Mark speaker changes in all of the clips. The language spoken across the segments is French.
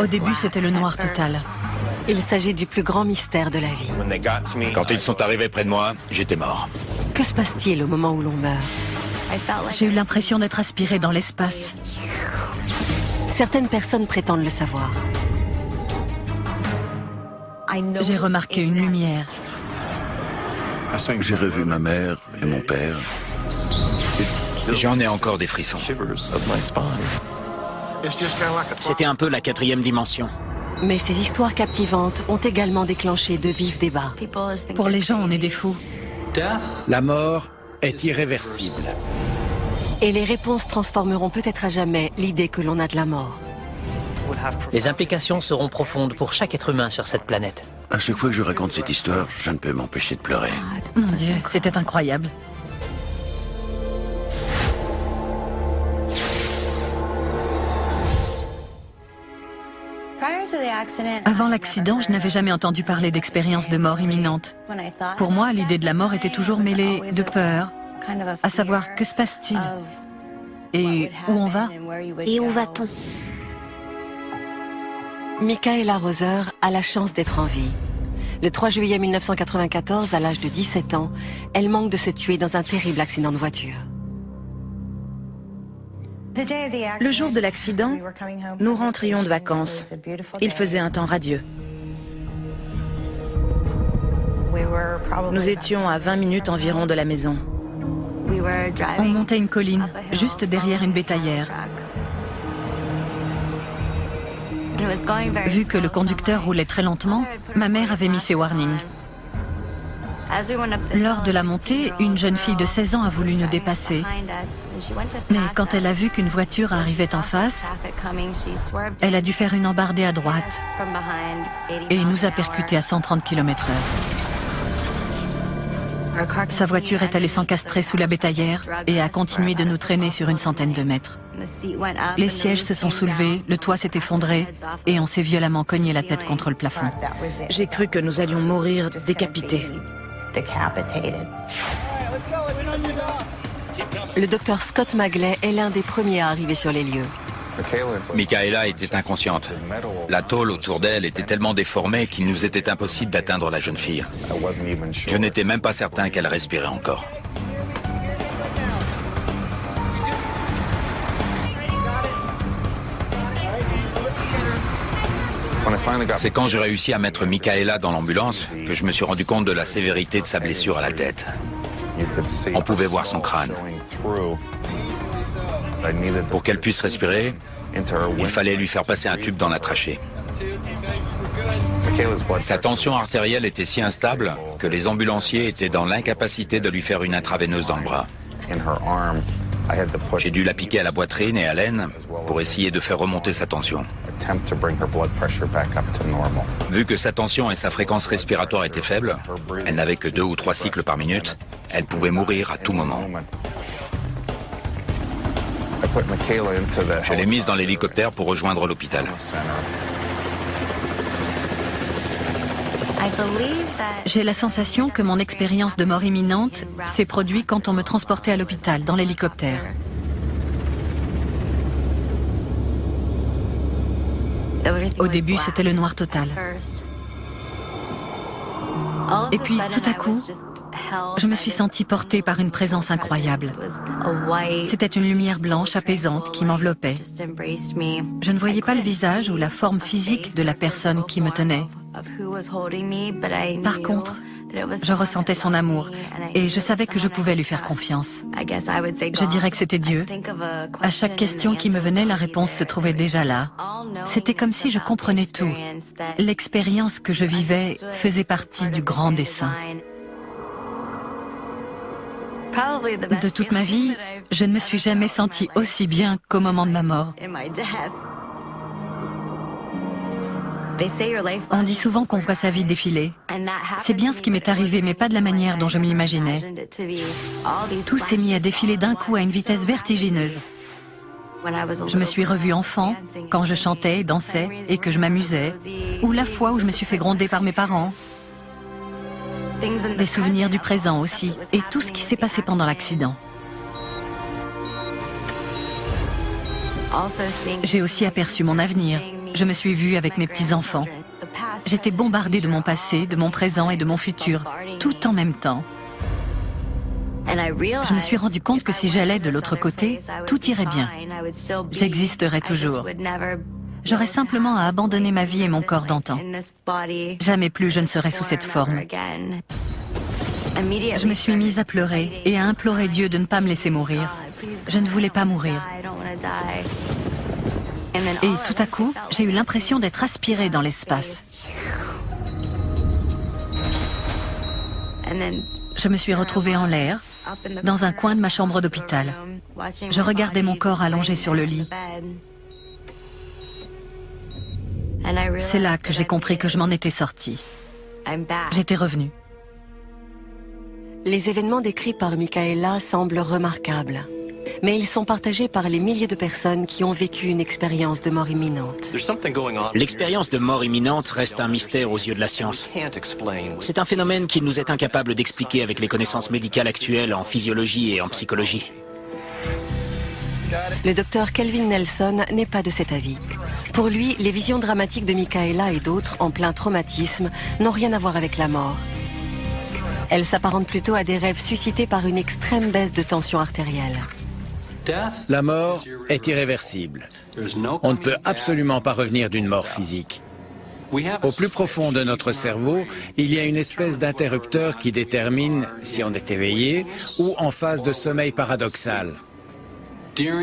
Speaker 1: Au début, c'était le noir total.
Speaker 2: Il s'agit du plus grand mystère de la vie.
Speaker 3: Quand ils sont arrivés près de moi, j'étais mort.
Speaker 2: Que se passe-t-il au moment où l'on meurt?
Speaker 1: J'ai eu l'impression d'être aspiré dans l'espace.
Speaker 2: Certaines personnes prétendent le savoir.
Speaker 1: J'ai remarqué une lumière.
Speaker 4: J'ai revu ma mère et mon père.
Speaker 3: J'en ai encore des frissons. C'était un peu la quatrième dimension.
Speaker 2: Mais ces histoires captivantes ont également déclenché de vifs débats.
Speaker 1: Pour les gens, on est des fous.
Speaker 5: La mort est irréversible.
Speaker 2: Et les réponses transformeront peut-être à jamais l'idée que l'on a de la mort.
Speaker 6: Les implications seront profondes pour chaque être humain sur cette planète.
Speaker 4: À chaque fois que je raconte cette histoire, je ne peux m'empêcher de pleurer.
Speaker 1: Mon Dieu, c'était incroyable. Avant l'accident, je n'avais jamais entendu parler d'expérience de mort imminente. Pour moi, l'idée de la mort était toujours mêlée de peur, à savoir que se passe-t-il et où on va
Speaker 7: Et où va-t-on
Speaker 2: Michaela Roser a la chance d'être en vie. Le 3 juillet 1994, à l'âge de 17 ans, elle manque de se tuer dans un terrible accident de voiture.
Speaker 8: Le jour de l'accident, nous rentrions de vacances. Il faisait un temps radieux. Nous étions à 20 minutes environ de la maison.
Speaker 1: On montait une colline, juste derrière une bétaillère. Vu que le conducteur roulait très lentement, ma mère avait mis ses warnings. Lors de la montée, une jeune fille de 16 ans a voulu nous dépasser. Mais quand elle a vu qu'une voiture arrivait en face, elle a dû faire une embardée à droite. et nous a percuté à 130 km h Sa voiture est allée s'encastrer sous la bétaillère et a continué de nous traîner sur une centaine de mètres. Les sièges se sont soulevés, le toit s'est effondré et on s'est violemment cogné la tête contre le plafond.
Speaker 8: J'ai cru que nous allions mourir décapités.
Speaker 2: Le docteur Scott Magley est l'un des premiers à arriver sur les lieux.
Speaker 3: Michaela était inconsciente. La tôle autour d'elle était tellement déformée qu'il nous était impossible d'atteindre la jeune fille. Je n'étais même pas certain qu'elle respirait encore. C'est quand j'ai réussi à mettre Michaela dans l'ambulance que je me suis rendu compte de la sévérité de sa blessure à la tête. On pouvait voir son crâne. Pour qu'elle puisse respirer, il fallait lui faire passer un tube dans la trachée. Sa tension artérielle était si instable que les ambulanciers étaient dans l'incapacité de lui faire une intraveineuse dans le bras. J'ai dû la piquer à la poitrine et à l'aine pour essayer de faire remonter sa tension. Vu que sa tension et sa fréquence respiratoire étaient faibles, elle n'avait que deux ou trois cycles par minute, elle pouvait mourir à tout moment. Je l'ai mise dans l'hélicoptère pour rejoindre l'hôpital.
Speaker 1: J'ai la sensation que mon expérience de mort imminente s'est produite quand on me transportait à l'hôpital dans l'hélicoptère. Au début, c'était le noir total. Et puis, tout à coup, je me suis sentie portée par une présence incroyable. C'était une lumière blanche apaisante qui m'enveloppait. Je ne voyais pas le visage ou la forme physique de la personne qui me tenait. Par contre, je ressentais son amour et je savais que je pouvais lui faire confiance. Je dirais que c'était Dieu. À chaque question qui me venait, la réponse se trouvait déjà là. C'était comme si je comprenais tout. L'expérience que je vivais faisait partie du grand dessin. De toute ma vie, je ne me suis jamais sentie aussi bien qu'au moment de ma mort. On dit souvent qu'on voit sa vie défiler. C'est bien ce qui m'est arrivé, mais pas de la manière dont je m'imaginais. Tout s'est mis à défiler d'un coup à une vitesse vertigineuse. Je me suis revue enfant, quand je chantais, dansais et que je m'amusais, ou la fois où je me suis fait gronder par mes parents, des souvenirs du présent aussi, et tout ce qui s'est passé pendant l'accident. J'ai aussi aperçu mon avenir, Je me suis vue avec mes petits-enfants. J'étais bombardée de mon passé, de mon présent et de mon futur, tout en même temps. Je me suis rendu compte que si j'allais de l'autre côté, tout irait bien. J'existerais toujours. J'aurais simplement à abandonner ma vie et mon corps d'antan. Jamais plus je ne serais sous cette forme. Je me suis mise à pleurer et à implorer Dieu de ne pas me laisser mourir. Je ne voulais pas mourir. Et tout à coup, j'ai eu l'impression d'être aspirée dans l'espace. Je me suis retrouvée en l'air, dans un coin de ma chambre d'hôpital. Je regardais mon corps allongé sur le lit. C'est là que j'ai compris que je m'en étais sortie. J'étais revenue.
Speaker 2: Les événements décrits par Michaela semblent remarquables, mais ils sont partagés par les milliers de personnes qui ont vécu une expérience de mort imminente.
Speaker 7: L'expérience de mort imminente reste un mystère aux yeux de la science. C'est un phénomène qu'il nous est incapable d'expliquer avec les connaissances médicales actuelles en physiologie et en psychologie.
Speaker 2: Le docteur Kelvin Nelson n'est pas de cet avis. Pour lui, les visions dramatiques de Michaela et d'autres en plein traumatisme n'ont rien à voir avec la mort. Elles s'apparentent plutôt à des rêves suscités par une extrême baisse de tension artérielle.
Speaker 5: La mort est irréversible. On ne peut absolument pas revenir d'une mort physique. Au plus profond de notre cerveau, il y a une espèce d'interrupteur qui détermine si on est éveillé ou en phase de sommeil paradoxal.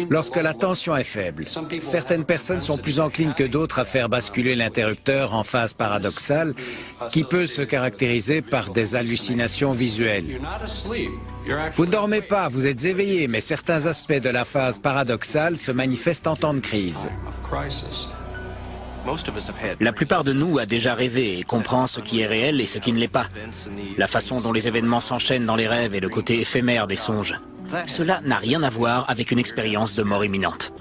Speaker 5: Lorsque la tension est faible, certaines personnes sont plus enclines que d'autres à faire basculer l'interrupteur en phase paradoxale, qui peut se caractériser par des hallucinations visuelles. Vous ne dormez pas, vous êtes éveillé, mais certains aspects de la phase paradoxale se manifestent en temps de crise.
Speaker 7: La plupart de nous a déjà rêvé et comprend ce qui est réel et ce qui ne l'est pas. La façon dont les événements s'enchaînent dans les rêves et le côté éphémère des songes. Cela n'a rien à voir avec une expérience de mort imminente.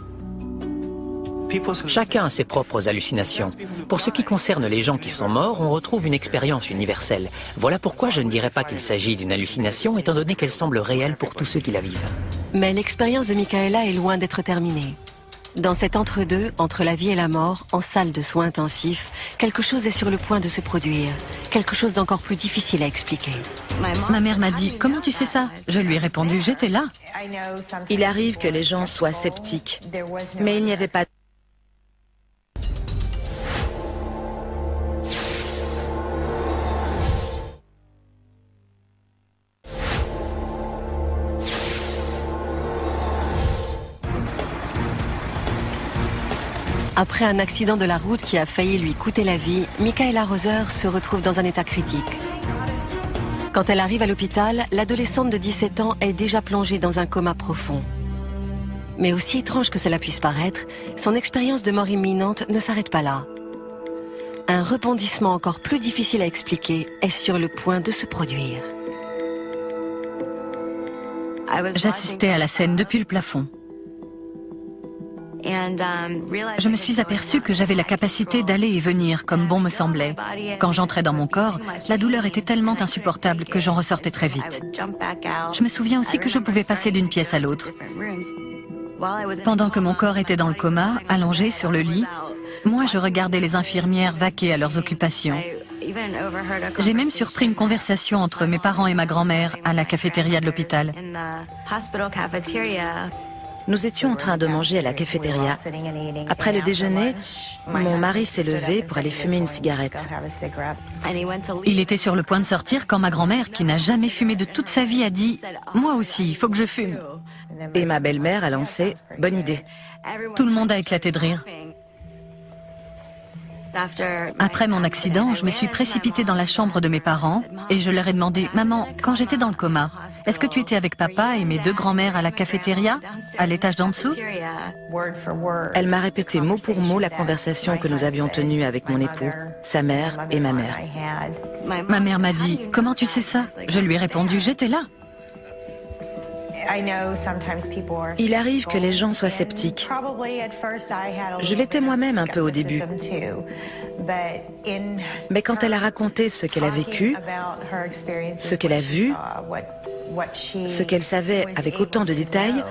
Speaker 6: Chacun a ses propres hallucinations. Pour ce qui concerne les gens qui sont morts, on retrouve une expérience universelle. Voilà pourquoi je ne dirais pas qu'il s'agit d'une hallucination, étant donné qu'elle semble réelle pour tous ceux qui la vivent.
Speaker 2: Mais l'expérience de Michaela est loin d'être terminée. Dans cet entre-deux, entre la vie et la mort, en salle de soins intensifs, quelque chose est sur le point de se produire. Quelque chose d'encore plus difficile à expliquer.
Speaker 1: Ma mère m'a dit, comment tu sais ça? Je lui ai répondu, j'étais là.
Speaker 8: Il arrive que les gens soient sceptiques, mais il n'y avait pas
Speaker 2: Après un accident de la route qui a failli lui coûter la vie, Michaela Roser se retrouve dans un état critique. Quand elle arrive à l'hôpital, l'adolescente de 17 ans est déjà plongée dans un coma profond. Mais aussi étrange que cela puisse paraître, son expérience de mort imminente ne s'arrête pas là. Un rebondissement encore plus difficile à expliquer est sur le point de se produire.
Speaker 1: J'assistais à la scène depuis le plafond. Je me suis aperçue que j'avais la capacité d'aller et venir comme bon me semblait. Quand j'entrais dans mon corps, la douleur était tellement insupportable que j'en ressortais très vite. Je me souviens aussi que je pouvais passer d'une pièce à l'autre. Pendant que mon corps était dans le coma, allongé sur le lit, moi je regardais les infirmières vaquer à leurs occupations. J'ai même surpris une conversation entre mes parents et ma grand-mère à la cafétéria de l'hôpital.
Speaker 8: Nous étions en train de manger à la cafétéria. Après le déjeuner, mon mari s'est levé pour aller fumer une cigarette.
Speaker 1: Il était sur le point de sortir quand ma grand-mère, qui n'a jamais fumé de toute sa vie, a dit « Moi aussi, il faut que je fume ».
Speaker 8: Et ma belle-mère a lancé « Bonne idée ».
Speaker 1: Tout le monde a éclaté de rire. Après mon accident, je me suis précipitée dans la chambre de mes parents et je leur ai demandé « Maman, quand j'étais dans le coma, est-ce que tu étais avec papa et mes deux grands-mères à la cafétéria, à l'étage d'en dessous ?»
Speaker 8: Elle m'a répété mot pour mot la conversation que nous avions tenue avec mon époux, sa mère et ma mère.
Speaker 1: Ma mère m'a dit « Comment tu sais ça ?» Je lui ai répondu « J'étais là ».
Speaker 8: Il arrive que les gens soient sceptiques. Je l'étais moi-même un peu au début. Mais quand elle a raconté ce qu'elle a vécu, ce qu'elle a vu, ce qu'elle savait avec autant de détails,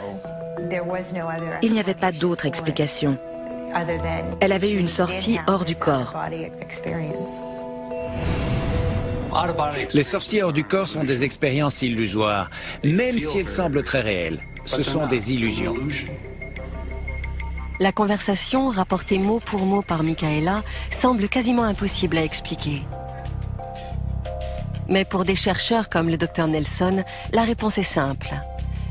Speaker 8: il n'y avait pas d'autre explication. Elle avait eu une sortie hors du corps.
Speaker 5: Les sorties hors du corps sont des expériences illusoires, même si elles semblent très réelles. Ce sont des illusions.
Speaker 2: La conversation, rapportée mot pour mot par Michaela, semble quasiment impossible à expliquer. Mais pour des chercheurs comme le docteur Nelson, la réponse est simple.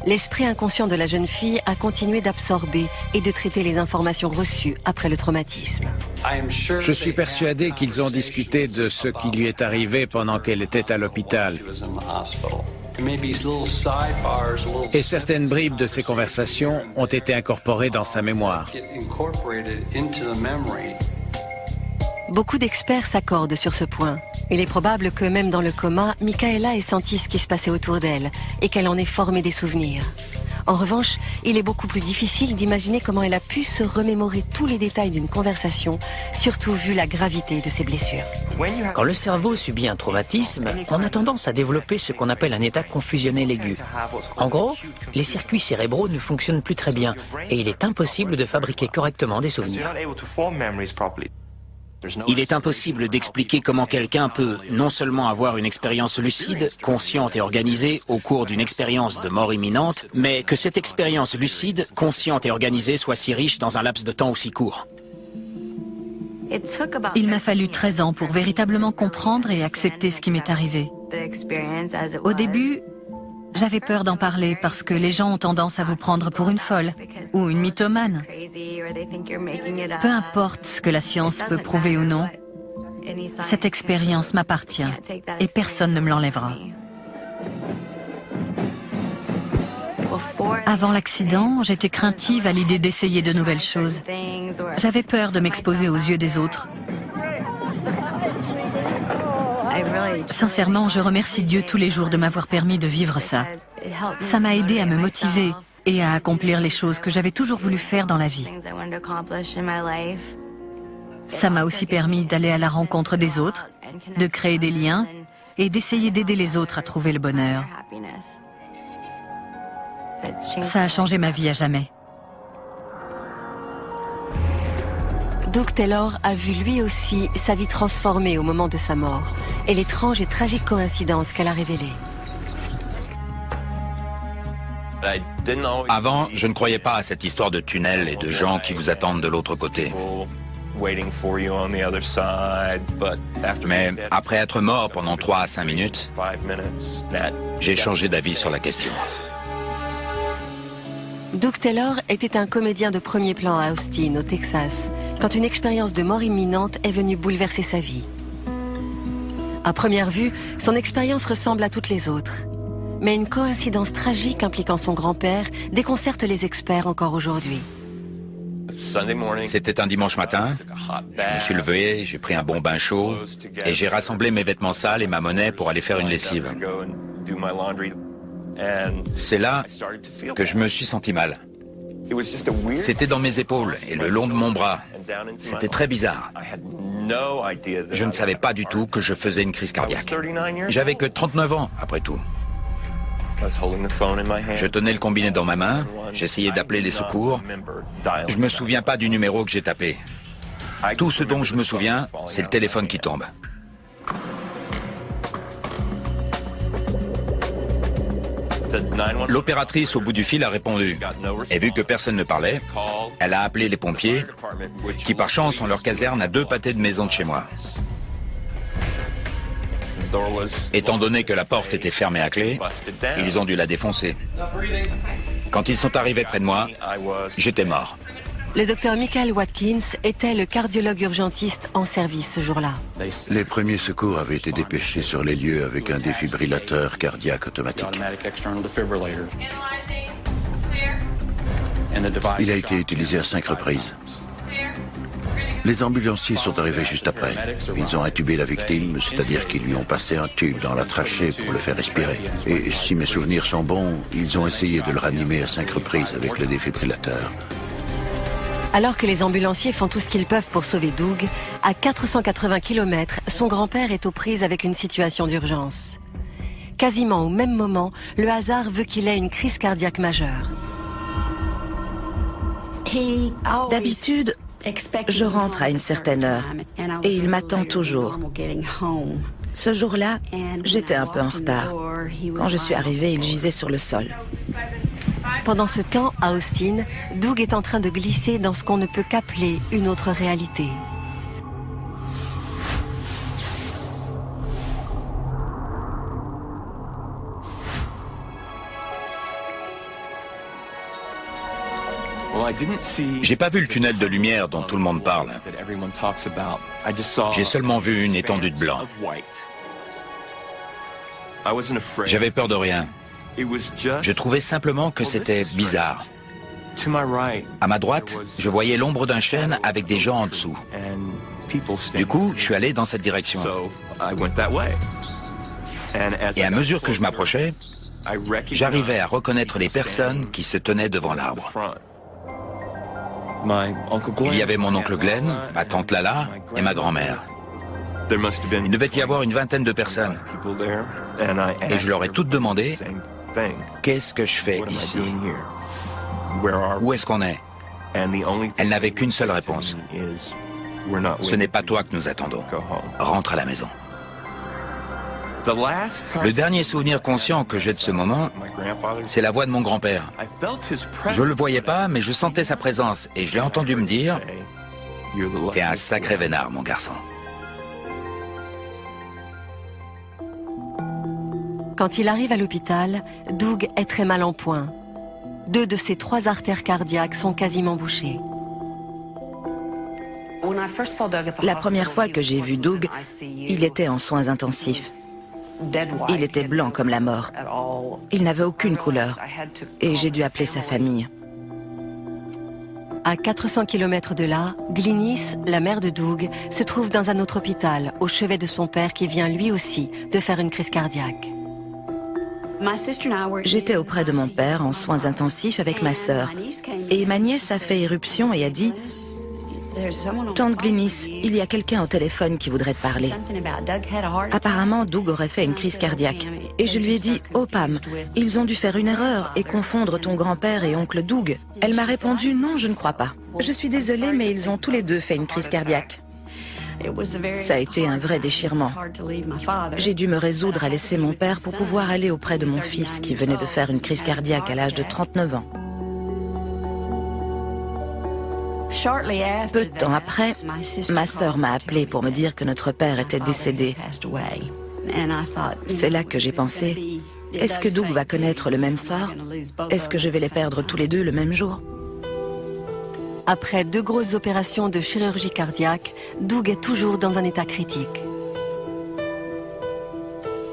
Speaker 2: L'esprit inconscient de la jeune fille a continué d'absorber et de traiter les informations reçues après le traumatisme.
Speaker 5: Je suis persuadé qu'ils ont discuté de ce qui lui est arrivé pendant qu'elle était à l'hôpital. Et certaines bribes de ces conversations ont été incorporées dans sa mémoire.
Speaker 2: Beaucoup d'experts s'accordent sur ce point. Il est probable que même dans le coma, Michaela ait senti ce qui se passait autour d'elle et qu'elle en ait formé des souvenirs. En revanche, il est beaucoup plus difficile d'imaginer comment elle a pu se remémorer tous les détails d'une conversation, surtout vu la gravité de ses blessures.
Speaker 6: Quand le cerveau subit un traumatisme, on a tendance à développer ce qu'on appelle un état confusionnel aigu. En gros, les circuits cérébraux ne fonctionnent plus très bien et il est impossible de fabriquer correctement des souvenirs.
Speaker 7: Il est impossible d'expliquer comment quelqu'un peut non seulement avoir une expérience lucide, consciente et organisée au cours d'une expérience de mort imminente, mais que cette expérience lucide, consciente et organisée soit si riche dans un laps de temps aussi court.
Speaker 1: Il m'a fallu 13 ans pour véritablement comprendre et accepter ce qui m'est arrivé. Au début, j'avais peur d'en parler parce que les gens ont tendance à vous prendre pour une folle ou une mythomane. Peu importe ce que la science peut prouver ou non, cette expérience m'appartient et personne ne me l'enlèvera. Avant l'accident, j'étais craintive à l'idée d'essayer de nouvelles choses. J'avais peur de m'exposer aux yeux des autres. Sincèrement, je remercie Dieu tous les jours de m'avoir permis de vivre ça. Ça m'a aidé à me motiver et à accomplir les choses que j'avais toujours voulu faire dans la vie. Ça m'a aussi permis d'aller à la rencontre des autres, de créer des liens et d'essayer d'aider les autres à trouver le bonheur. Ça a changé ma vie à jamais.
Speaker 2: Doug Taylor a vu lui aussi sa vie transformée au moment de sa mort et l'étrange et tragique coïncidence qu'elle a révélée.
Speaker 3: Avant, je ne croyais pas à cette histoire de tunnel et de gens qui vous attendent de l'autre côté. Mais après être mort pendant 3 à 5 minutes, j'ai changé d'avis sur la question.
Speaker 2: Doug Taylor était un comédien de premier plan à Austin, au Texas, quand une expérience de mort imminente est venue bouleverser sa vie. À première vue, son expérience ressemble à toutes les autres. Mais une coïncidence tragique impliquant son grand-père déconcerte les experts encore aujourd'hui.
Speaker 3: C'était un dimanche matin. Je me suis levé, j'ai pris un bon bain chaud et j'ai rassemblé mes vêtements sales et ma monnaie pour aller faire une lessive. C'est là que je me suis senti mal. C'était dans mes épaules et le long de mon bras. C'était très bizarre. Je ne savais pas du tout que je faisais une crise cardiaque. J'avais que 39 ans, après tout. Je tenais le combiné dans ma main, j'essayais d'appeler les secours. Je me souviens pas du numéro que j'ai tapé. Tout ce dont je me souviens, c'est le téléphone qui tombe. L'opératrice au bout du fil a répondu. Et vu que personne ne parlait, elle a appelé les pompiers, qui par chance ont leur caserne à deux pâtés de maison de chez moi. Étant donné que la porte était fermée à clé, ils ont dû la défoncer. Quand ils sont arrivés près de moi, j'étais mort.
Speaker 2: Le docteur Michael Watkins était le cardiologue urgentiste en service ce jour-là.
Speaker 4: Les premiers secours avaient été dépêchés sur les lieux avec un défibrillateur cardiaque automatique. Il a été utilisé à cinq reprises. Les ambulanciers sont arrivés juste après. Ils ont intubé la victime, c'est-à-dire qu'ils lui ont passé un tube dans la trachée pour le faire respirer. Et si mes souvenirs sont bons, ils ont essayé de le ranimer à cinq reprises avec le défibrillateur.
Speaker 2: Alors que les ambulanciers font tout ce qu'ils peuvent pour sauver Doug, à 480 km, son grand-père est aux prises avec une situation d'urgence. Quasiment au même moment, le hasard veut qu'il ait une crise cardiaque majeure.
Speaker 8: D'habitude, Je rentre à une certaine heure et il m'attend toujours. Ce jour-là, j'étais un peu en retard. Quand je suis arrivée, il gisait sur le sol.
Speaker 2: Pendant ce temps, à Austin, Doug est en train de glisser dans ce qu'on ne peut qu'appeler une autre réalité.
Speaker 3: J'ai pas vu le tunnel de lumière dont tout le monde parle. J'ai seulement vu une étendue de blanc. J'avais peur de rien. Je trouvais simplement que c'était bizarre. À ma droite, je voyais l'ombre d'un chêne avec des gens en dessous. Du coup, je suis allé dans cette direction. Et à mesure que je m'approchais, j'arrivais à reconnaître les personnes qui se tenaient devant l'arbre. Il y avait mon oncle Glenn, ma tante Lala et ma grand-mère. Il devait y avoir une vingtaine de personnes. Et je leur ai toutes demandé, qu'est-ce que je fais ici? Où est-ce qu'on est, Elle n'avait qu'une seule réponse. Ce n'est pas toi que nous attendons. Rentre à la maison. Le dernier souvenir conscient que j'ai de ce moment, c'est la voix de mon grand-père. Je ne le voyais pas, mais je sentais sa présence et je l'ai entendu me dire « T'es un sacré vénard, mon garçon. »
Speaker 2: Quand il arrive à l'hôpital, Doug est très mal en point. Deux de ses trois artères cardiaques sont quasiment bouchées.
Speaker 8: La première fois que j'ai vu Doug, il était en soins intensifs. Il était blanc comme la mort. Il n'avait aucune couleur. Et j'ai dû appeler sa famille.
Speaker 2: À 400 km de là, Glynis, la mère de Doug, se trouve dans un autre hôpital, au chevet de son père qui vient lui aussi de faire une crise cardiaque.
Speaker 8: J'étais auprès de mon père en soins intensifs avec ma sœur. Et ma nièce a fait éruption et a dit Tante Glynis, il y a quelqu'un au téléphone qui voudrait te parler. Apparemment, Doug aurait fait une crise cardiaque. Et je lui ai dit, oh Pam, ils ont dû faire une erreur et confondre ton grand-père et oncle Doug. Elle m'a répondu, non, je ne crois pas. Je suis désolée, mais ils ont tous les deux fait une crise cardiaque. Ça a été un vrai déchirement. J'ai dû me résoudre à laisser mon père pour pouvoir aller auprès de mon fils qui venait de faire une crise cardiaque à l'âge de 39 ans. Peu de temps après, ma sœur m'a appelé pour me dire que notre père était décédé. C'est là que j'ai pensé, est-ce que Doug va connaître le même sort? Est-ce que je vais les perdre tous les deux le même jour?
Speaker 2: Après deux grosses opérations de chirurgie cardiaque, Doug est toujours dans un état critique.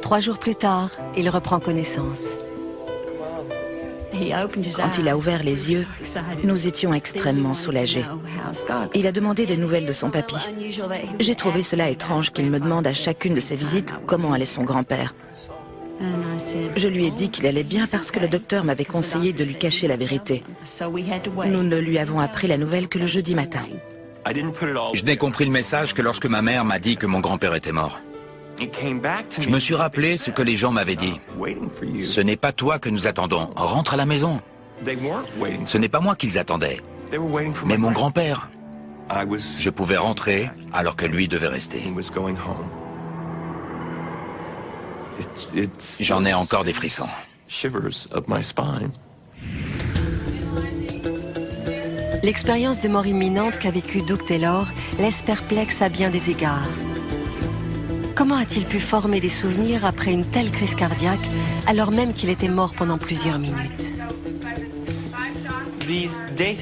Speaker 2: Trois jours plus tard, il reprend connaissance.
Speaker 8: Quand il a ouvert les yeux, nous étions extrêmement soulagés. Il a demandé des nouvelles de son papy. J'ai trouvé cela étrange qu'il me demande à chacune de ses visites comment allait son grand-père. Je lui ai dit qu'il allait bien parce que le docteur m'avait conseillé de lui cacher la vérité. Nous ne lui avons appris la nouvelle que le jeudi matin.
Speaker 3: Je n'ai compris le message que lorsque ma mère m'a dit que mon grand-père était mort. Je me suis rappelé ce que les gens m'avaient dit. Ce n'est pas toi que nous attendons. Rentre à la maison. Ce n'est pas moi qu'ils attendaient, mais mon grand-père. Je pouvais rentrer alors que lui devait rester. J'en ai encore des frissons.
Speaker 2: L'expérience de mort imminente qu'a vécue Doug Taylor laisse perplexe à bien des égards. Comment a-t-il pu former des souvenirs après une telle crise cardiaque alors même qu'il était mort pendant plusieurs minutes?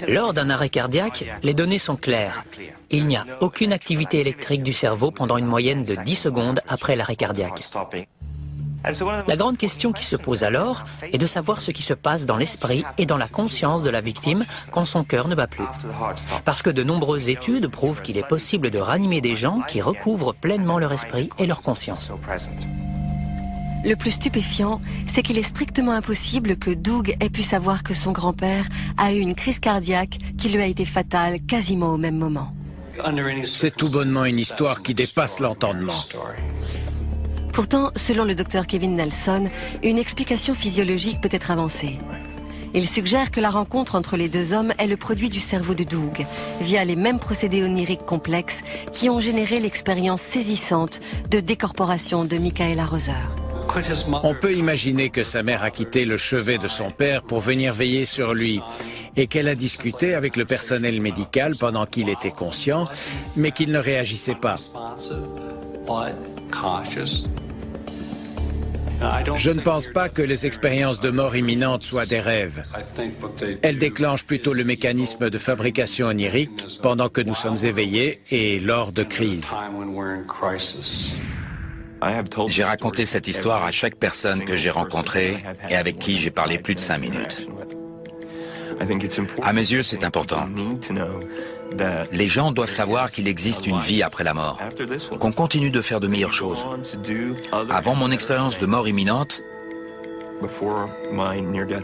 Speaker 6: Lors d'un arrêt cardiaque, les données sont claires. Il n'y a aucune activité électrique du cerveau pendant une moyenne de 10 secondes après l'arrêt cardiaque. La grande question qui se pose alors est de savoir ce qui se passe dans l'esprit et dans la conscience de la victime quand son cœur ne bat plus. Parce que de nombreuses études prouvent qu'il est possible de ranimer des gens qui recouvrent pleinement leur esprit et leur conscience.
Speaker 2: Le plus stupéfiant, c'est qu'il est strictement impossible que Doug ait pu savoir que son grand-père a eu une crise cardiaque qui lui a été fatale quasiment au même moment.
Speaker 5: C'est tout bonnement une histoire qui dépasse l'entendement.
Speaker 2: Pourtant, selon le docteur Kevin Nelson, une explication physiologique peut être avancée. Il suggère que la rencontre entre les deux hommes est le produit du cerveau de Doug, via les mêmes procédés oniriques complexes qui ont généré l'expérience saisissante de décorporation de Michaela Roser.
Speaker 5: On peut imaginer que sa mère a quitté le chevet de son père pour venir veiller sur lui et qu'elle a discuté avec le personnel médical pendant qu'il était conscient, mais qu'il ne réagissait pas. Je ne pense pas que les expériences de mort imminente soient des rêves. Elles déclenchent plutôt le mécanisme de fabrication onirique pendant que nous sommes éveillés et lors de crises.
Speaker 3: J'ai raconté cette histoire à chaque personne que j'ai rencontrée et avec qui j'ai parlé plus de cinq minutes. À mes yeux, c'est important. Les gens doivent savoir qu'il existe une vie après la mort, qu'on continue de faire de meilleures choses. Avant mon expérience de mort imminente,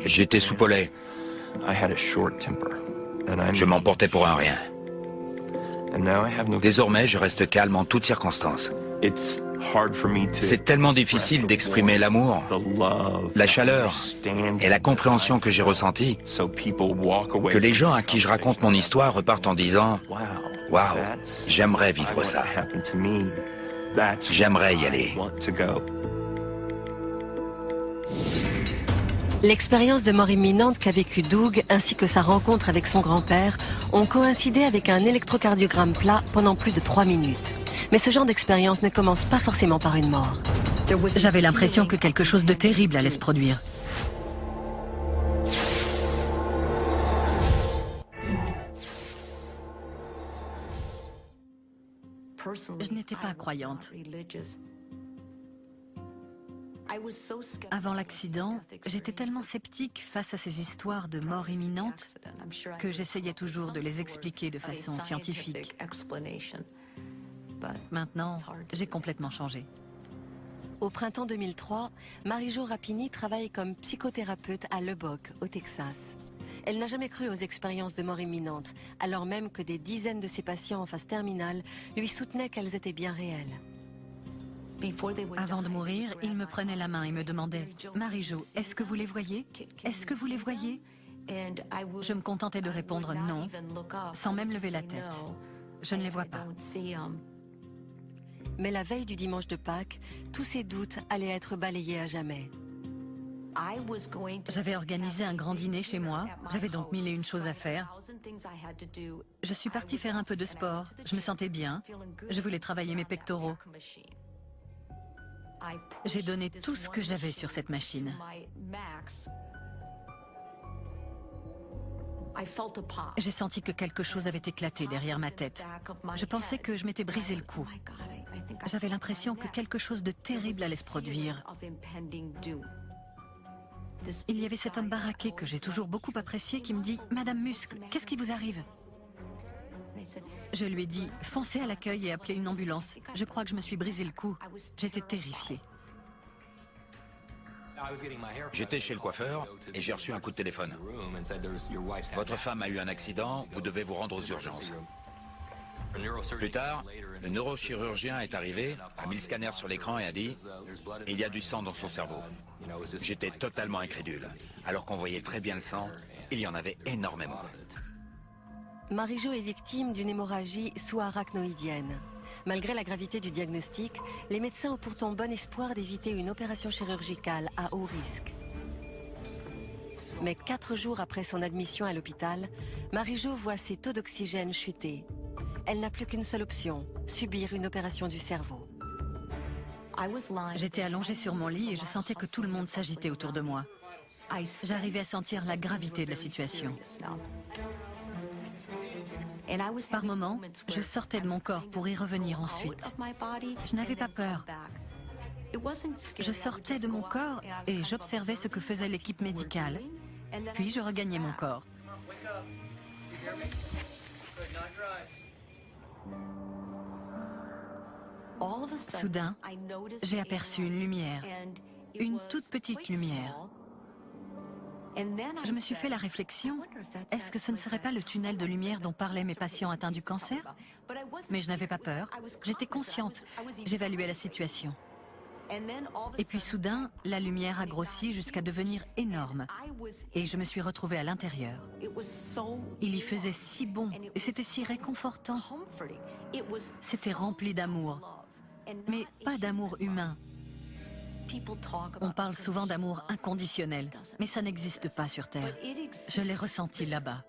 Speaker 3: j'étais soupolé. Je m'emportais pour un rien. Désormais, je reste calme en toutes circonstances. C'est tellement difficile d'exprimer l'amour, la chaleur et la compréhension que j'ai ressentie que les gens à qui je raconte mon histoire repartent en disant « Waouh, j'aimerais vivre ça. J'aimerais y aller. »
Speaker 2: L'expérience de mort imminente qu'a vécu Doug ainsi que sa rencontre avec son grand-père ont coïncidé avec un électrocardiogramme plat pendant plus de trois minutes. Mais ce genre d'expérience ne commence pas forcément par une mort.
Speaker 1: J'avais l'impression que quelque chose de terrible allait se produire. Je n'étais pas croyante. Avant l'accident, j'étais tellement sceptique face à ces histoires de mort imminente que j'essayais toujours de les expliquer de façon scientifique. Maintenant, j'ai complètement changé.
Speaker 2: Au printemps 2003, Marie-Jo Rapini travaille comme psychothérapeute à Lubbock, au Texas. Elle n'a jamais cru aux expériences de mort imminente, alors même que des dizaines de ses patients en phase terminale lui soutenaient qu'elles étaient bien réelles.
Speaker 1: Avant de mourir, il me prenait la main et me demandait « Marie-Jo, est-ce que vous les voyez? Est-ce que vous les voyez ?» Je me contentais de répondre « non », sans même lever la tête. Je ne les vois pas.
Speaker 2: Mais la veille du dimanche de Pâques, tous ces doutes allaient être balayés à jamais.
Speaker 1: J'avais organisé un grand dîner chez moi, j'avais donc mille et une choses à faire. Je suis partie faire un peu de sport, je me sentais bien, je voulais travailler mes pectoraux. J'ai donné tout ce que j'avais sur cette machine. J'ai senti que quelque chose avait éclaté derrière ma tête. Je pensais que je m'étais brisé le cou. J'avais l'impression que quelque chose de terrible allait se produire. Il y avait cet homme baraqué que j'ai toujours beaucoup apprécié qui me dit « Madame Muscle, qu'est-ce qui vous arrive ?» Je lui ai dit « Foncez à l'accueil et appelez une ambulance. Je crois que je me suis brisé le cou. J'étais terrifiée.
Speaker 3: J'étais chez le coiffeur et j'ai reçu un coup de téléphone. Votre femme a eu un accident, vous devez vous rendre aux urgences. Plus tard, le neurochirurgien est arrivé, a mis le scanner sur l'écran et a dit « Il y a du sang dans son cerveau ». J'étais totalement incrédule. Alors qu'on voyait très bien le sang, il y en avait énormément.
Speaker 2: Marie-Jo est victime d'une hémorragie sous-arachnoïdienne. Malgré la gravité du diagnostic, les médecins ont pourtant bon espoir d'éviter une opération chirurgicale à haut risque. Mais quatre jours après son admission à l'hôpital, Marie-Jo voit ses taux d'oxygène chuter elle n'a plus qu'une seule option, subir une opération du cerveau.
Speaker 1: J'étais allongée sur mon lit et je sentais que tout le monde s'agitait autour de moi. J'arrivais à sentir la gravité de la situation. Par moments, je sortais de mon corps pour y revenir ensuite. Je n'avais pas peur. Je sortais de mon corps et j'observais ce que faisait l'équipe médicale. Puis je regagnais mon corps. Soudain, j'ai aperçu une lumière, une toute petite lumière. Je me suis fait la réflexion, est-ce que ce ne serait pas le tunnel de lumière dont parlaient mes patients atteints du cancer? Mais je n'avais pas peur, j'étais consciente, j'évaluais la situation. Et puis soudain, la lumière a grossi jusqu'à devenir énorme. Et je me suis retrouvée à l'intérieur. Il y faisait si bon et c'était si réconfortant. C'était rempli d'amour. Mais pas d'amour humain. On parle souvent d'amour inconditionnel, mais ça n'existe pas sur Terre. Je l'ai ressenti là-bas.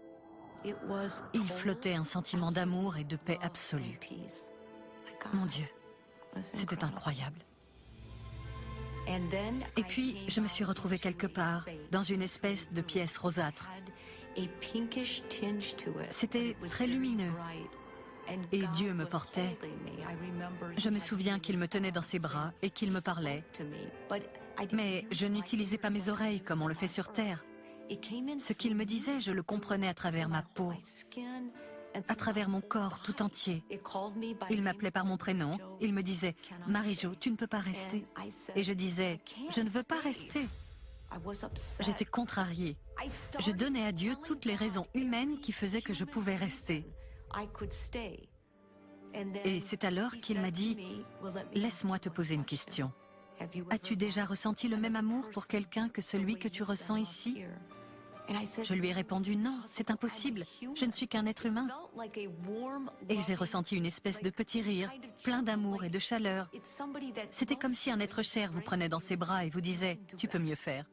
Speaker 1: Il flottait un sentiment d'amour et de paix absolue. Mon Dieu, c'était incroyable. Et puis, je me suis retrouvée quelque part, dans une espèce de pièce rosâtre. C'était très lumineux. Et Dieu me portait. Je me souviens qu'il me tenait dans ses bras et qu'il me parlait. Mais je n'utilisais pas mes oreilles comme on le fait sur Terre. Ce qu'il me disait, je le comprenais à travers ma peau à travers mon corps tout entier. Il m'appelait par mon prénom. Il me disait, Marie-Jo, tu ne peux pas rester. Et je disais, je ne veux pas rester. J'étais contrariée. Je donnais à Dieu toutes les raisons humaines qui faisaient que je pouvais rester. Et c'est alors qu'il m'a dit, laisse-moi te poser une question. As-tu déjà ressenti le même amour pour quelqu'un que celui que tu ressens ici? je lui ai répondu non, c'est impossible, je ne suis qu'un être humain. Et j'ai ressenti une espèce de petit rire, plein d'amour et de chaleur. C'était comme si un être cher vous prenait dans ses bras et vous disait « tu peux mieux faire ».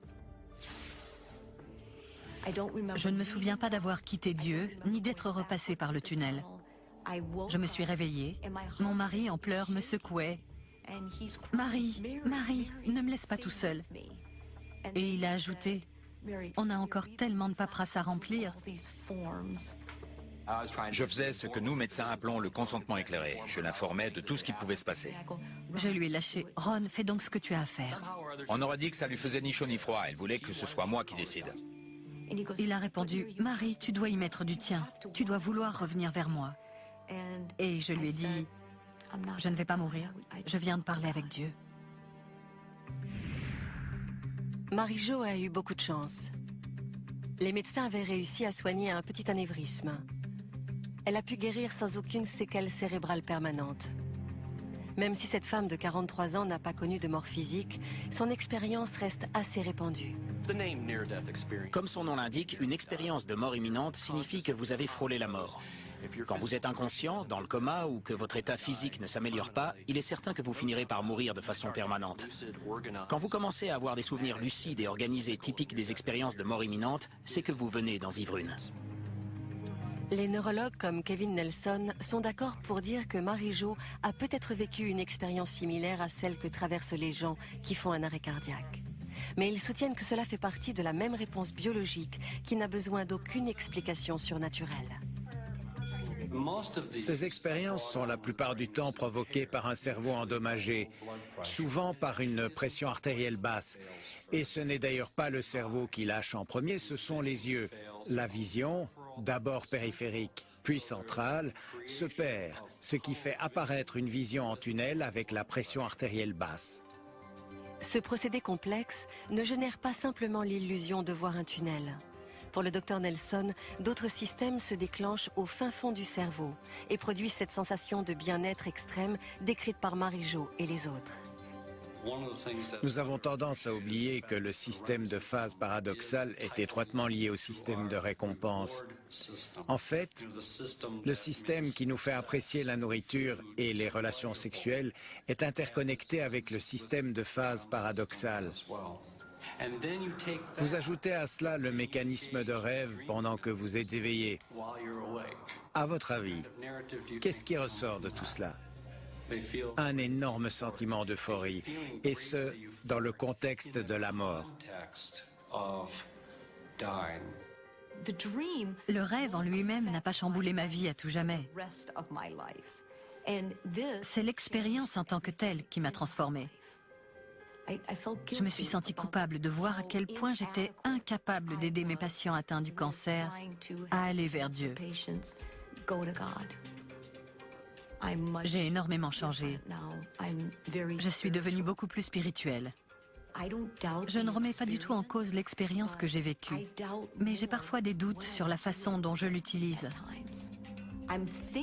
Speaker 1: Je ne me souviens pas d'avoir quitté Dieu, ni d'être repassé par le tunnel. Je me suis réveillée, mon mari en pleurs me secouait. « Marie, Marie, ne me laisse pas tout seul ». Et il a ajouté on a encore tellement de paperasse à remplir.
Speaker 3: Je faisais ce que nous, médecins, appelons le consentement éclairé. Je l'informais de tout ce qui pouvait se passer.
Speaker 1: Je lui ai lâché. Ron, fais donc ce que tu as à faire.
Speaker 3: On aurait dit que ça lui faisait ni chaud ni froid. Elle voulait que ce soit moi qui décide.
Speaker 1: Il a répondu, Marie, tu dois y mettre du tien. Tu dois vouloir revenir vers moi. Et je lui ai dit, je ne vais pas mourir. Je viens de parler avec Dieu.
Speaker 2: Marie-Jo a eu beaucoup de chance. Les médecins avaient réussi à soigner un petit anévrisme. Elle a pu guérir sans aucune séquelle cérébrale permanente. Même si cette femme de 43 ans n'a pas connu de mort physique, son expérience reste assez répandue.
Speaker 7: Comme son nom l'indique, une expérience de mort imminente signifie que vous avez frôlé la mort. Quand vous êtes inconscient, dans le coma ou que votre état physique ne s'améliore pas, il est certain que vous finirez par mourir de façon permanente. Quand vous commencez à avoir des souvenirs lucides et organisés typiques des expériences de mort imminente, c'est que vous venez d'en vivre une.
Speaker 2: Les neurologues comme Kevin Nelson sont d'accord pour dire que Marie-Jo a peut-être vécu une expérience similaire à celle que traversent les gens qui font un arrêt cardiaque. Mais ils soutiennent que cela fait partie de la même réponse biologique qui n'a besoin d'aucune explication surnaturelle.
Speaker 5: Ces expériences sont la plupart du temps provoquées par un cerveau endommagé, souvent par une pression artérielle basse. Et ce n'est d'ailleurs pas le cerveau qui lâche en premier, ce sont les yeux. La vision, d'abord périphérique, puis centrale, se perd, ce qui fait apparaître une vision en tunnel avec la pression artérielle basse.
Speaker 2: Ce procédé complexe ne génère pas simplement l'illusion de voir un tunnel. Pour le docteur Nelson, d'autres systèmes se déclenchent au fin fond du cerveau et produisent cette sensation de bien-être extrême décrite par Marie-Jo et les autres.
Speaker 5: Nous avons tendance à oublier que le système de phase paradoxale est étroitement lié au système de récompense. En fait, le système qui nous fait apprécier la nourriture et les relations sexuelles est interconnecté avec le système de phase paradoxale. Vous ajoutez à cela le mécanisme de rêve pendant que vous êtes éveillé. À votre avis, qu'est-ce qui ressort de tout cela? Un énorme sentiment d'euphorie, et ce, dans le contexte de la mort.
Speaker 1: Le rêve en lui-même n'a pas chamboulé ma vie à tout jamais. C'est l'expérience en tant que telle qui m'a transformée. Je me suis sentie coupable de voir à quel point j'étais incapable d'aider mes patients atteints du cancer à aller vers Dieu. J'ai énormément changé. Je suis devenue beaucoup plus spirituelle. Je ne remets pas du tout en cause l'expérience que j'ai vécue, mais j'ai parfois des doutes sur la façon dont je l'utilise.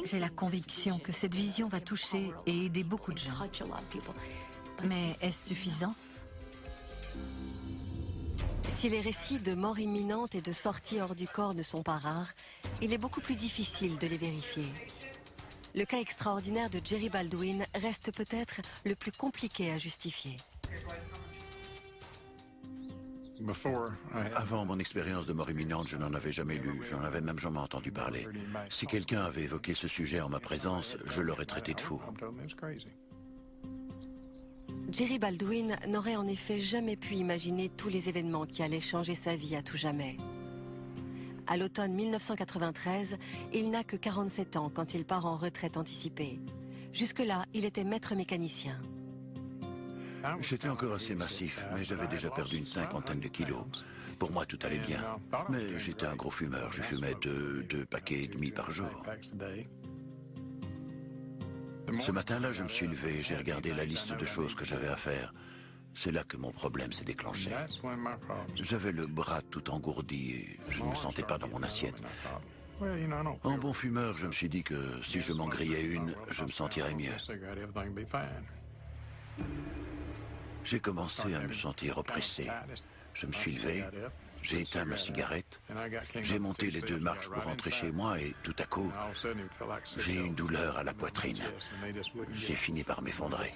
Speaker 1: J'ai la conviction que cette vision va toucher et aider beaucoup de gens. Mais est-ce suffisant?
Speaker 2: Si les récits de mort imminente et de sortie hors du corps ne sont pas rares, il est beaucoup plus difficile de les vérifier. Le cas extraordinaire de Jerry Baldwin reste peut-être le plus compliqué à justifier.
Speaker 4: Avant mon expérience de mort imminente, je n'en avais jamais lu, j'en avais même jamais entendu parler. Si quelqu'un avait évoqué ce sujet en ma présence, je l'aurais traité de fou.
Speaker 2: Jerry Baldwin n'aurait en effet jamais pu imaginer tous les événements qui allaient changer sa vie à tout jamais. À l'automne 1993, il n'a que 47 ans quand il part en retraite anticipée. Jusque-là, il était maître mécanicien.
Speaker 4: J'étais encore assez massif, mais j'avais déjà perdu une cinquantaine de kilos. Pour moi, tout allait bien. Mais j'étais un gros fumeur. Je fumais deux, paquets et demi par jour. Ce matin-là, je me suis levé et j'ai regardé la liste de choses que j'avais à faire. C'est là que mon problème s'est déclenché. J'avais le bras tout engourdi et je ne me sentais pas dans mon assiette. En bon fumeur, je me suis dit que si je m'en grillais une, je me sentirais mieux. J'ai commencé à me sentir oppressé. Je me suis levé, j'ai éteint ma cigarette, j'ai monté les deux marches pour rentrer chez moi et tout à coup, j'ai eu une douleur à la poitrine. J'ai fini par m'effondrer.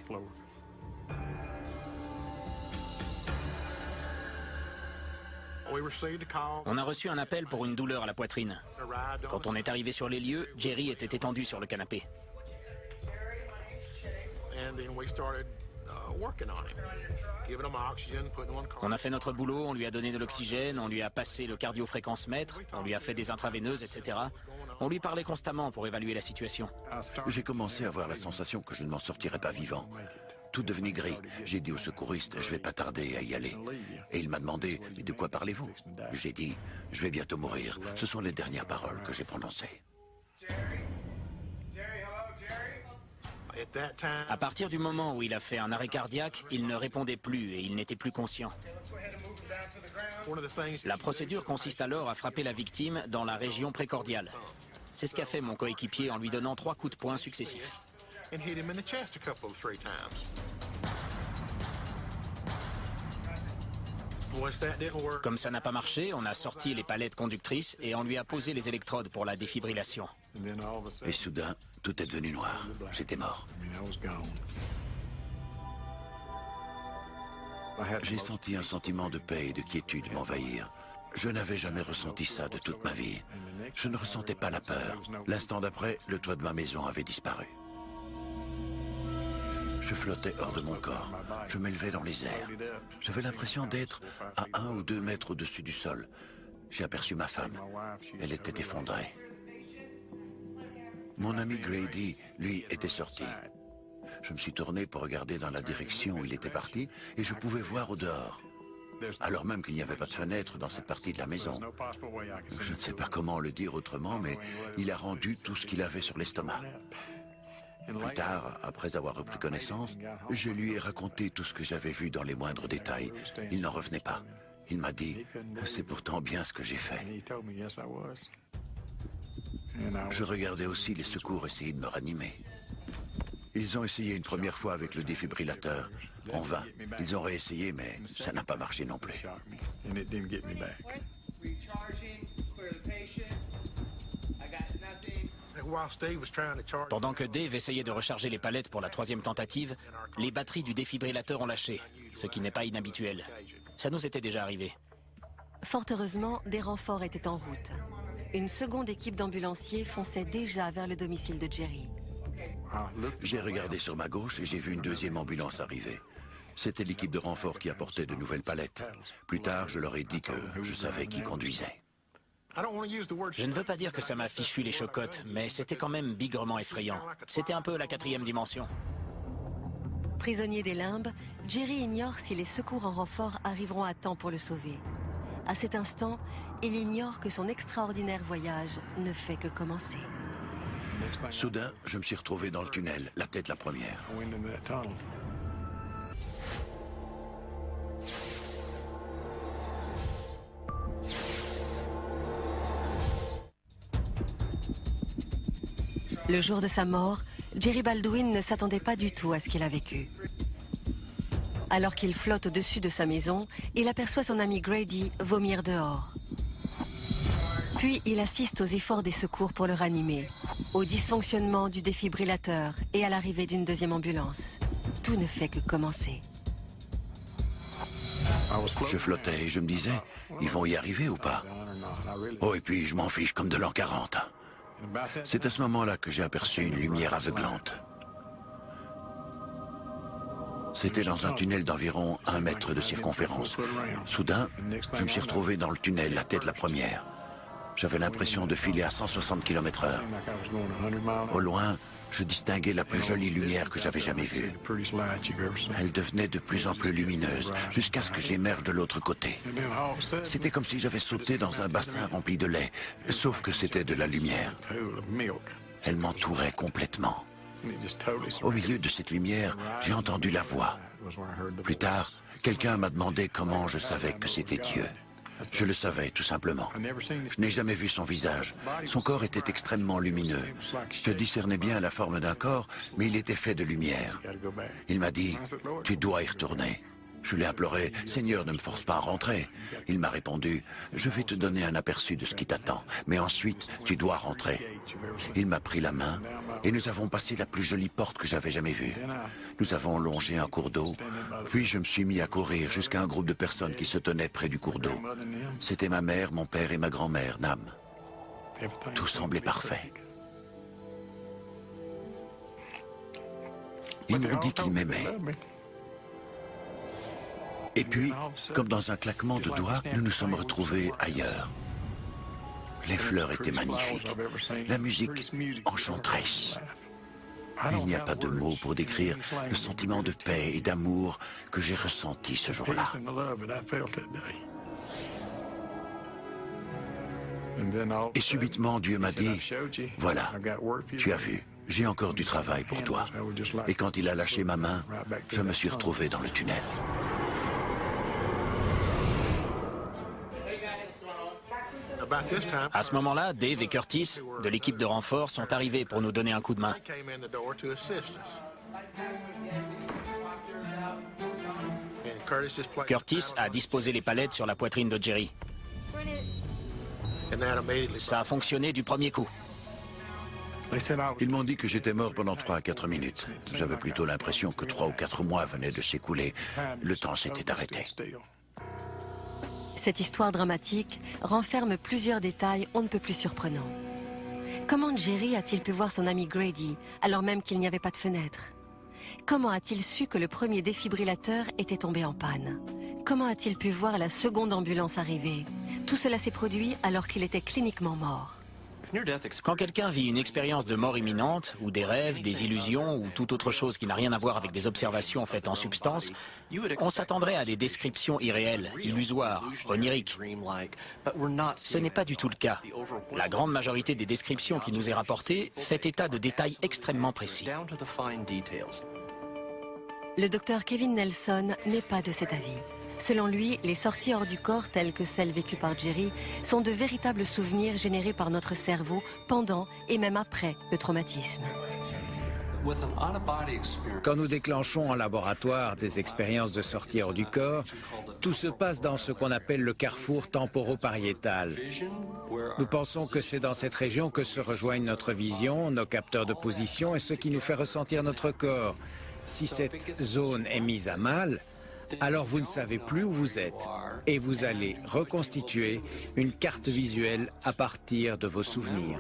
Speaker 7: On a reçu un appel pour une douleur à la poitrine. Quand on est arrivé sur les lieux, Jerry était étendu sur le canapé. On a fait notre boulot, on lui a donné de l'oxygène, on lui a passé le cardiofréquence-mètre, on lui a fait des intraveineuses, etc. On lui parlait constamment pour évaluer la situation.
Speaker 4: J'ai commencé à avoir la sensation que je ne m'en sortirais pas vivant. Tout devenait gris. J'ai dit au secouriste, je vais pas tarder à y aller. Et il m'a demandé, de quoi parlez-vous? J'ai dit, je vais bientôt mourir. Ce sont les dernières paroles que j'ai prononcées.
Speaker 7: À partir du moment où il a fait un arrêt cardiaque, il ne répondait plus et il n'était plus conscient. La procédure consiste alors à frapper la victime dans la région précordiale. C'est ce qu'a fait mon coéquipier en lui donnant trois coups de poing successifs. Comme ça n'a pas marché, on a sorti les palettes conductrices et on lui a posé les électrodes pour la défibrillation.
Speaker 4: Et soudain, tout est devenu noir. J'étais mort. J'ai senti un sentiment de paix et de quiétude m'envahir. Je n'avais jamais ressenti ça de toute ma vie. Je ne ressentais pas la peur. L'instant d'après, le toit de ma maison avait disparu. Je flottais hors de mon corps. Je m'élevais dans les airs. J'avais l'impression d'être à un ou deux mètres au-dessus du sol. J'ai aperçu ma femme. Elle était effondrée. Mon ami Grady, lui, était sorti. Je me suis tourné pour regarder dans la direction où il était parti et je pouvais voir au dehors. Alors même qu'il n'y avait pas de fenêtre dans cette partie de la maison. Je ne sais pas comment le dire autrement, mais il a rendu tout ce qu'il avait sur l'estomac. Plus tard, après avoir repris connaissance, je lui ai raconté tout ce que j'avais vu dans les moindres détails. Il n'en revenait pas. Il m'a dit, c'est pourtant bien ce que j'ai fait. Je regardais aussi les secours essayer de me ranimer. Ils ont essayé une première fois avec le défibrillateur. En vain. Ils ont réessayé, mais ça n'a pas marché non plus.
Speaker 7: Pendant que Dave essayait de recharger les palettes pour la troisième tentative, les batteries du défibrillateur ont lâché, ce qui n'est pas inhabituel. Ça nous était déjà arrivé.
Speaker 2: Fort heureusement, des renforts étaient en route. Une seconde équipe d'ambulanciers fonçait déjà vers le domicile de Jerry.
Speaker 4: J'ai regardé sur ma gauche et j'ai vu une deuxième ambulance arriver. C'était l'équipe de renfort qui apportait de nouvelles palettes. Plus tard, je leur ai dit que je savais qui conduisait.
Speaker 7: Je ne veux pas dire que ça m'a fichu les chocottes, mais c'était quand même bigrement effrayant. C'était un peu la quatrième dimension.
Speaker 2: Prisonnier des limbes, Jerry ignore si les secours en renfort arriveront à temps pour le sauver. À cet instant, il ignore que son extraordinaire voyage ne fait que commencer.
Speaker 4: Soudain, je me suis retrouvé dans le tunnel, la tête la première.
Speaker 2: Le jour de sa mort, Jerry Baldwin ne s'attendait pas du tout à ce qu'il a vécu. Alors qu'il flotte au-dessus de sa maison, il aperçoit son ami Grady vomir dehors. Puis il assiste aux efforts des secours pour le ranimer, au dysfonctionnement du défibrillateur et à l'arrivée d'une deuxième ambulance. Tout ne fait que commencer.
Speaker 4: Je flottais et je me disais, ils vont y arriver ou pas? Oh, et puis je m'en fiche comme de l'an 40. C'est à ce moment-là que j'ai aperçu une lumière aveuglante. C'était dans un tunnel d'environ un mètre de circonférence. Soudain, je me suis retrouvé dans le tunnel, la tête la première. J'avais l'impression de filer à 160 km heure. Au loin, je distinguais la plus jolie lumière que j'avais jamais vue. Elle devenait de plus en plus lumineuse, jusqu'à ce que j'émerge de l'autre côté. C'était comme si j'avais sauté dans un bassin rempli de lait, sauf que c'était de la lumière. Elle m'entourait complètement. Au milieu de cette lumière, j'ai entendu la voix. Plus tard, quelqu'un m'a demandé comment je savais que c'était Dieu. Je le savais, tout simplement. Je n'ai jamais vu son visage. Son corps était extrêmement lumineux. Je discernais bien la forme d'un corps, mais il était fait de lumière. Il m'a dit, tu dois y retourner. Je l'ai imploré, Seigneur, ne me force pas à rentrer. Il m'a répondu, je vais te donner un aperçu de ce qui t'attend, mais ensuite, tu dois rentrer. Il m'a pris la main et nous avons passé la plus jolie porte que j'avais jamais vue. Nous avons longé un cours d'eau, puis je me suis mis à courir jusqu'à un groupe de personnes qui se tenaient près du cours d'eau. C'était ma mère, mon père et ma grand-mère, Nam. Tout semblait parfait. Ils m'ont dit qu'ils m'aimaient. Et puis, comme dans un claquement de doigts, nous nous sommes retrouvés ailleurs. Les fleurs étaient magnifiques. La musique enchanteresse. Il n'y a pas de mots pour décrire le sentiment de paix et d'amour que j'ai ressenti ce jour-là. Et subitement, Dieu m'a dit, voilà, tu as vu, j'ai encore du travail pour toi. Et quand il a lâché ma main, je me suis retrouvé dans le tunnel.
Speaker 7: À ce moment-là, Dave et Curtis, de l'équipe de renfort, sont arrivés pour nous donner un coup de main. Curtis a disposé les palettes sur la poitrine de Jerry. Ça a fonctionné du premier coup.
Speaker 4: Ils m'ont dit que j'étais mort pendant 3 à 4 minutes. J'avais plutôt l'impression que 3 ou 4 mois venaient de s'écouler. Le temps s'était arrêté.
Speaker 2: Cette histoire dramatique renferme plusieurs détails on ne peut plus surprenants. Comment Jerry a-t-il pu voir son ami Grady alors même qu'il n'y avait pas de fenêtre? Comment a-t-il su que le premier défibrillateur était tombé en panne? Comment a-t-il pu voir la seconde ambulance arriver? Tout cela s'est produit alors qu'il était cliniquement mort.
Speaker 7: Quand quelqu'un vit une expérience de mort imminente, ou des rêves, des illusions, ou toute autre chose qui n'a rien à voir avec des observations faites en substance, on s'attendrait à des descriptions irréelles, illusoires, oniriques. Ce n'est pas du tout le cas. La grande majorité des descriptions qui nous est rapportée fait état de détails extrêmement précis.
Speaker 2: Le docteur Kevin Nelson n'est pas de cet avis. Selon lui, les sorties hors du corps, telles que celles vécues par Jerry, sont de véritables souvenirs générés par notre cerveau pendant et même après le traumatisme.
Speaker 5: Quand nous déclenchons en laboratoire des expériences de sortie hors du corps, tout se passe dans ce qu'on appelle le carrefour temporopariétal. Nous pensons que c'est dans cette région que se rejoignent notre vision, nos capteurs de position et ce qui nous fait ressentir notre corps. Si cette zone est mise à mal, alors vous ne savez plus où vous êtes et vous allez reconstituer une carte visuelle à partir de vos souvenirs.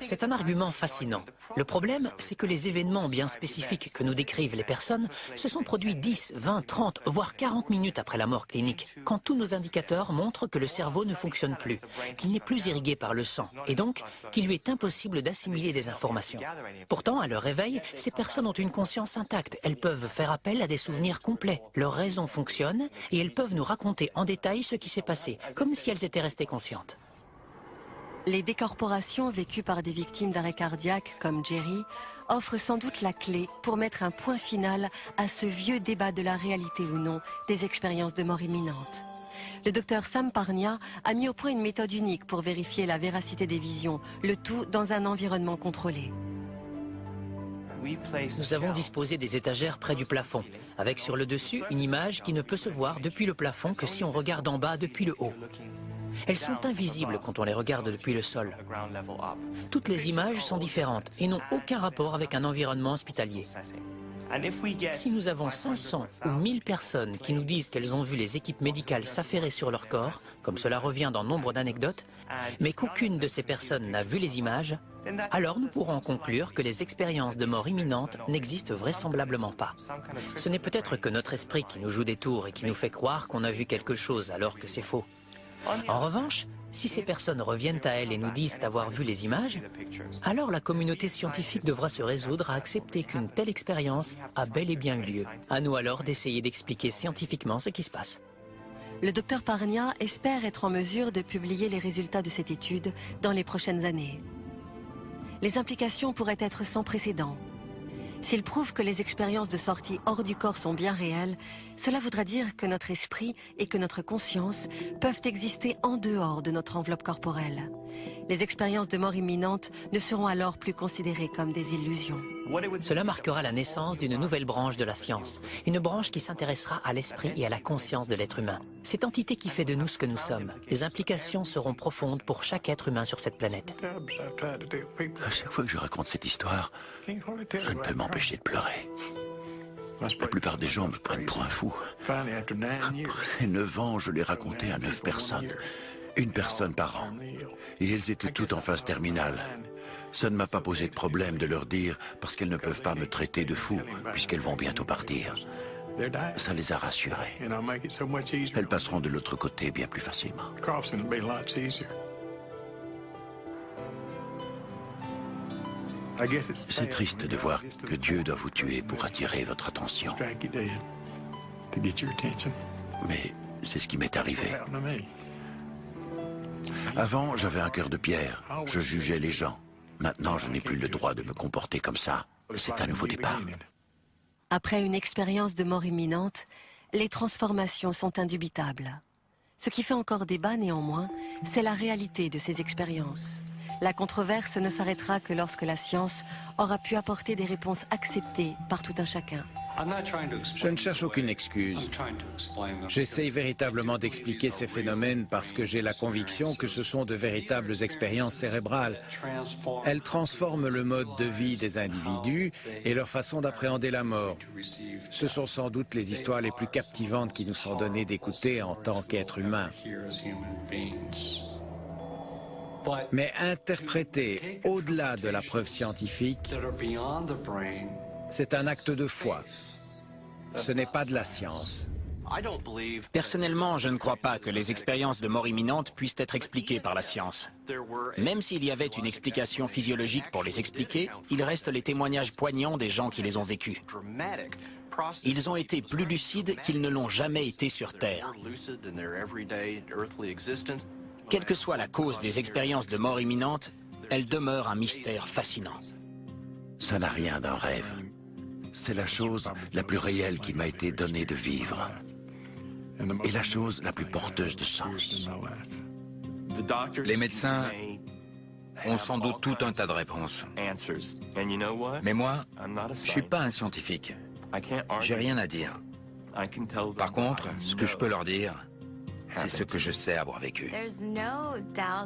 Speaker 6: C'est un argument fascinant. Le problème, c'est que les événements bien spécifiques que nous décrivent les personnes se sont produits 10, 20, 30, voire 40 minutes après la mort clinique, quand tous nos indicateurs montrent que le cerveau ne fonctionne plus, qu'il n'est plus irrigué par le sang, et donc qu'il lui est impossible d'assimiler des informations. Pourtant, à leur réveil, ces personnes ont une conscience intacte. Elles peuvent faire appel à des souvenirs complets. Leur raison fonctionne et elles peuvent nous raconter en détail ce qui s'est passé, comme si elles étaient restées conscientes.
Speaker 2: Les décorporations vécues par des victimes d'arrêt cardiaque comme Jerry offrent sans doute la clé pour mettre un point final à ce vieux débat de la réalité ou non des expériences de mort imminente. Le docteur Sam Parnia a mis au point une méthode unique pour vérifier la véracité des visions, le tout dans un environnement contrôlé.
Speaker 6: Nous avons disposé des étagères près du plafond, avec sur le dessus une image qui ne peut se voir depuis le plafond que si on regarde en bas depuis le haut. Elles sont invisibles quand on les regarde depuis le sol. Toutes les images sont différentes et n'ont aucun rapport avec un environnement hospitalier. Si nous avons 500 ou 1000 personnes qui nous disent qu'elles ont vu les équipes médicales s'affairer sur leur corps, comme cela revient dans nombre d'anecdotes, mais qu'aucune de ces personnes n'a vu les images, alors nous pourrons conclure que les expériences de mort imminente n'existent vraisemblablement pas. Ce n'est peut-être que notre esprit qui nous joue des tours et qui nous fait croire qu'on a vu quelque chose alors que c'est faux. En revanche, si ces personnes reviennent à elles et nous disent avoir vu les images, alors la communauté scientifique devra se résoudre à accepter qu'une telle expérience a bel et bien eu lieu. À nous alors d'essayer d'expliquer scientifiquement ce qui se passe.
Speaker 2: Le docteur Parnia espère être en mesure de publier les résultats de cette étude dans les prochaines années. Les implications pourraient être sans précédent. S'il prouve que les expériences de sortie hors du corps sont bien réelles, cela voudra dire que notre esprit et que notre conscience peuvent exister en dehors de notre enveloppe corporelle. Les expériences de mort imminente ne seront alors plus considérées comme des illusions.
Speaker 6: Cela marquera la naissance d'une nouvelle branche de la science, une branche qui s'intéressera à l'esprit et à la conscience de l'être humain. Cette entité qui fait de nous ce que nous sommes. Les implications seront profondes pour chaque être humain sur cette planète.
Speaker 4: À chaque fois que je raconte cette histoire, je ne peux m'empêcher de pleurer. La plupart des gens me prennent pour un fou. Après neuf ans, je l'ai raconté à neuf personnes. Une personne par an. Et elles étaient toutes en phase terminale. Ça ne m'a pas posé de problème de leur dire parce qu'elles ne peuvent pas me traiter de fou puisqu'elles vont bientôt partir. Ça les a rassurées. Elles passeront de l'autre côté bien plus facilement. C'est triste de voir que Dieu doit vous tuer pour attirer votre attention. Mais c'est ce qui m'est arrivé. Avant, j'avais un cœur de pierre. Je jugeais les gens. Maintenant, je n'ai plus le droit de me comporter comme ça. C'est un nouveau départ.
Speaker 2: Après une expérience de mort imminente, les transformations sont indubitables. Ce qui fait encore débat néanmoins, c'est la réalité de ces expériences. La controverse ne s'arrêtera que lorsque la science aura pu apporter des réponses acceptées par tout un chacun.
Speaker 5: Je ne cherche aucune excuse. J'essaye véritablement d'expliquer ces phénomènes parce que j'ai la conviction que ce sont de véritables expériences cérébrales. Elles transforment le mode de vie des individus et leur façon d'appréhender la mort. Ce sont sans doute les histoires les plus captivantes qui nous sont données d'écouter en tant qu'êtres humains. Mais interpréter au-delà de la preuve scientifique, c'est un acte de foi. Ce n'est pas de la science.
Speaker 7: Personnellement, je ne crois pas que les expériences de mort imminente puissent être expliquées par la science. Même s'il y avait une explication physiologique pour les expliquer, il reste les témoignages poignants des gens qui les ont vécus. Ils ont été plus lucides qu'ils ne l'ont jamais été sur Terre. Quelle que soit la cause des expériences de mort imminente, elles demeurent un mystère fascinant.
Speaker 4: Ça n'a rien d'un rêve. C'est la chose la plus réelle qui m'a été donnée de vivre. Et la chose la plus porteuse de sens.
Speaker 3: Les médecins ont sans doute tout un tas de réponses. Mais moi, je suis pas un scientifique. J'ai rien à dire. Par contre, ce que je peux leur dire, c'est ce que je sais avoir vécu.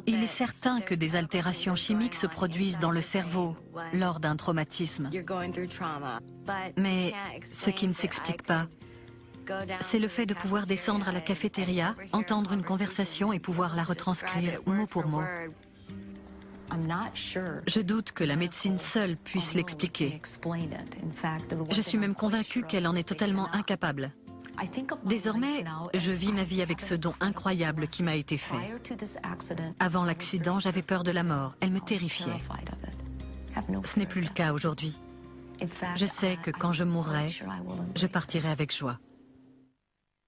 Speaker 1: Il est certain que des altérations chimiques se produisent dans le cerveau lors d'un traumatisme. Mais ce qui ne s'explique pas, c'est le fait de pouvoir descendre à la cafétéria, entendre une conversation et pouvoir la retranscrire mot pour mot. Je doute que la médecine seule puisse l'expliquer. Je suis même convaincue qu'elle en est totalement incapable. Désormais, je vis ma vie avec ce don incroyable qui m'a été fait. Avant l'accident, j'avais peur de la mort. Elle me terrifiait. Ce n'est plus le cas aujourd'hui. Je sais que quand je mourrai, je partirai avec joie.